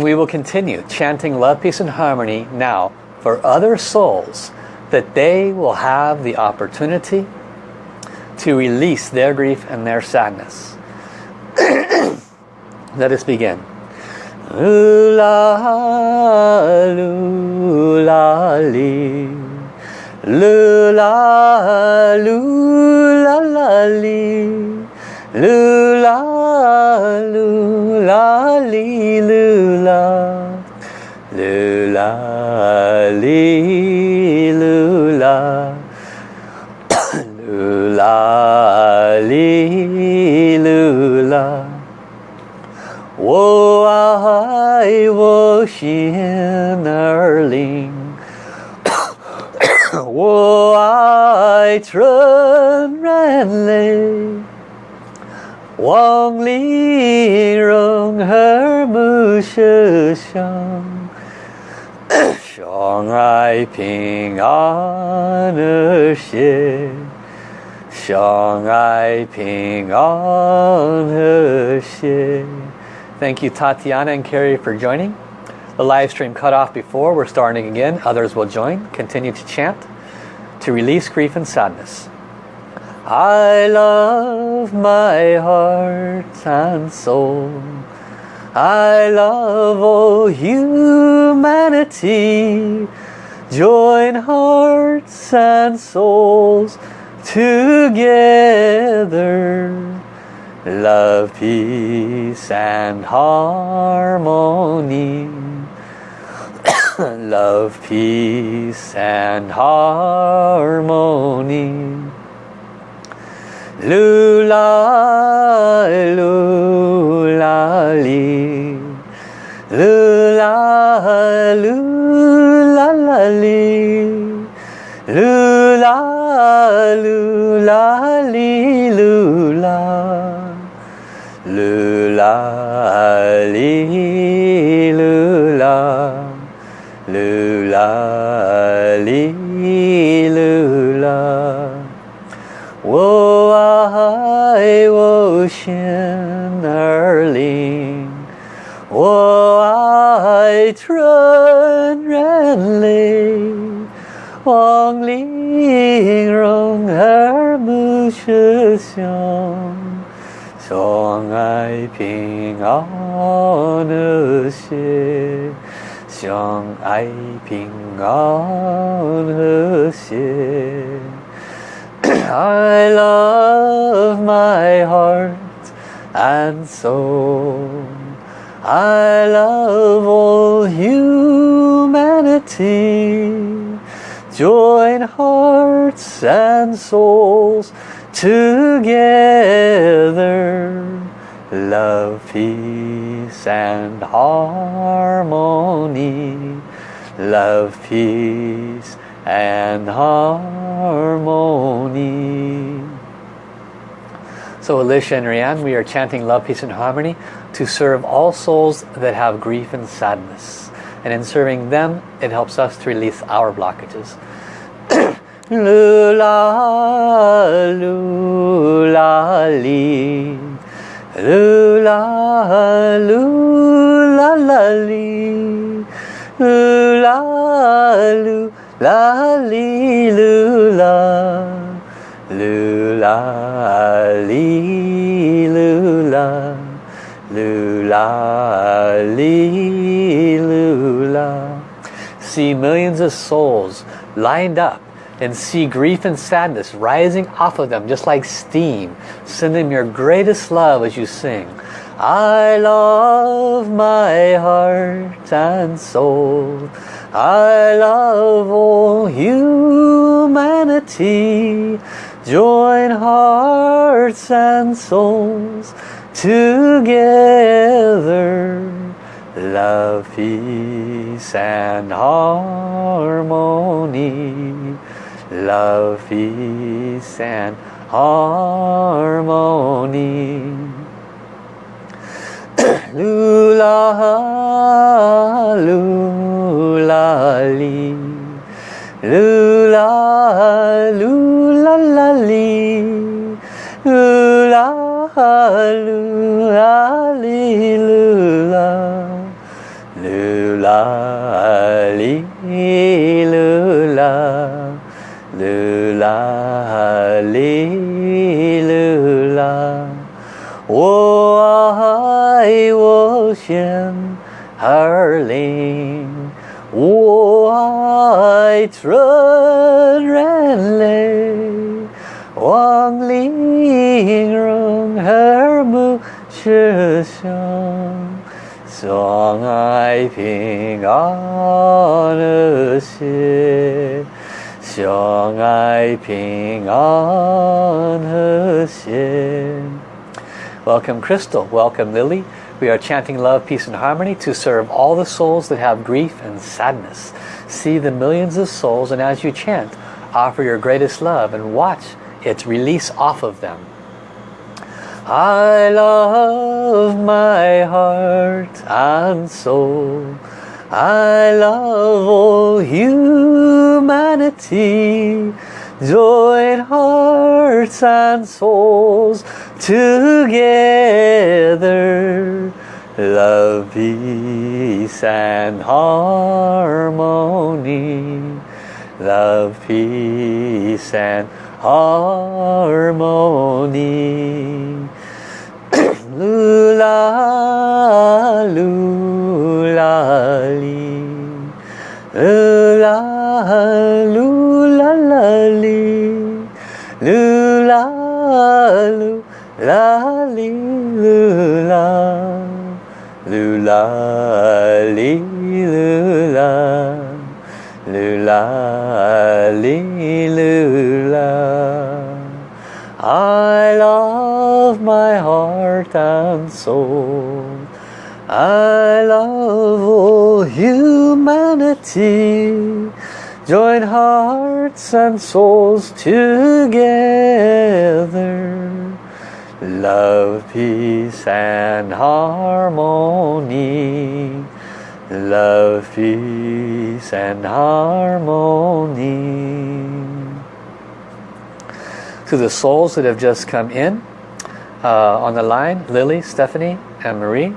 We will continue chanting love, peace and harmony now for other souls that they will have the opportunity to release their grief and their sadness. Let us begin. Lula, lula, li. Lula, lula, li. Lula, li lư la lư la li lư la wo ai wo xian er ling wo ai trần ren lê Wang Li Rong Her Mu Shi Shang 相爱平安和谐，相爱平安和谐。Thank you Tatiana and Carrie for joining. The live stream cut off before. We're starting again. Others will join. Continue to chant to release grief and sadness. I love my heart and soul. I love all humanity. Join hearts and souls together love, peace and harmony. love, peace and harmony. Lula, Lula, lula, li, lula. Lula, li, lula, lula, li, 望玲容和睦设想。相爱平安和谐，相爱平安和谐。I love my heart and soul. I love all humanity. Join hearts and souls together. Love peace and harmony. Love peace and harmony. So Alicia and Rianne we are chanting love peace and harmony to serve all souls that have grief and sadness and in serving them it helps us to release our blockages Lula, lula, li. Lula, lula, la, li. Lula, lula, li, lula. Lula, li, lula. Lula, li. See millions of souls lined up and see grief and sadness rising off of them just like steam. Send them your greatest love as you sing. I love my heart and soul. I love all humanity. Join hearts and souls together. Love, peace and harmony love, peace and harmony. lula, lula, li. Lula, lula, la, li. Lula, lula, li, lula. Lulang, wuai woshem harling, wuai. 相爱平安和谐。Welcome Crystal, welcome Lily. We are chanting love, peace and harmony to serve all the souls that have grief and sadness. See the millions of souls and as you chant, offer your greatest love and watch its release off of them. I love my heart and soul. I love all humanity. Join hearts and souls together. Love peace and harmony. Love peace and harmony. Lula lula li lula lula li lula lula la li lula lula li lula lula li lula. I love my heart and soul I love all humanity join hearts and souls together Love, peace and harmony. Love, peace and harmony. To the souls that have just come in uh, on the line, Lily, Stephanie, and Marie,